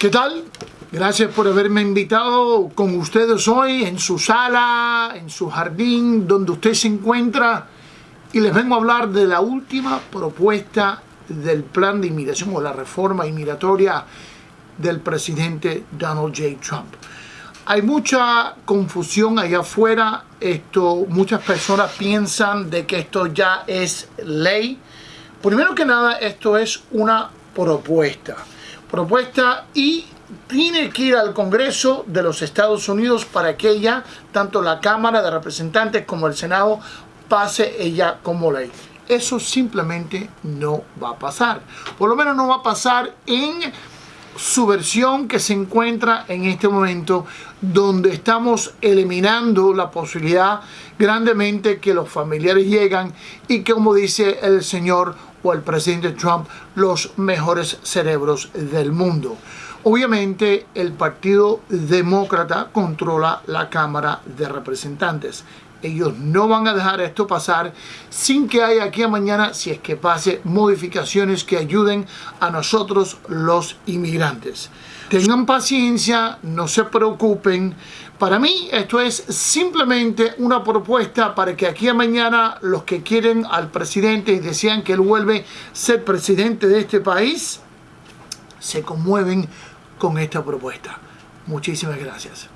¿Qué tal? Gracias por haberme invitado con ustedes hoy en su sala, en su jardín, donde usted se encuentra. Y les vengo a hablar de la última propuesta del plan de inmigración o la reforma inmigratoria del presidente Donald J. Trump. Hay mucha confusión allá afuera. Esto, muchas personas piensan de que esto ya es ley. Primero que nada, esto es una propuesta propuesta y tiene que ir al Congreso de los Estados Unidos para que ella, tanto la Cámara de Representantes como el Senado, pase ella como ley. Eso simplemente no va a pasar. Por lo menos no va a pasar en su versión que se encuentra en este momento donde estamos eliminando la posibilidad grandemente que los familiares llegan y que como dice el señor o el presidente Trump los mejores cerebros del mundo. Obviamente el Partido Demócrata controla la Cámara de Representantes. Ellos no van a dejar esto pasar sin que haya aquí a mañana, si es que pase, modificaciones que ayuden a nosotros los inmigrantes. Tengan paciencia, no se preocupen. Para mí esto es simplemente una propuesta para que aquí a mañana los que quieren al presidente y desean que él vuelve a ser presidente de este país, se conmueven con esta propuesta. Muchísimas gracias.